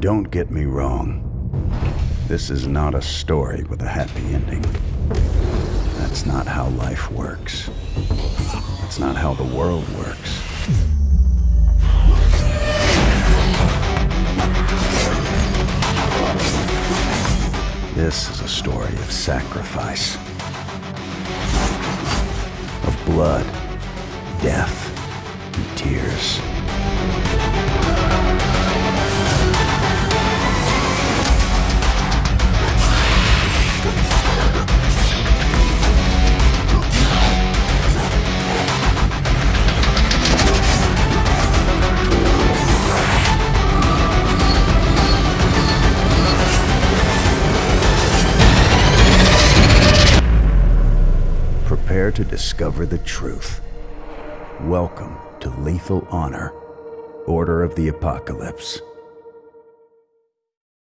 Don't get me wrong. This is not a story with a happy ending. That's not how life works. That's not how the world works. This is a story of sacrifice, of blood, death, and tears. Prepare to discover the truth. Welcome to Lethal Honor, Order of the Apocalypse.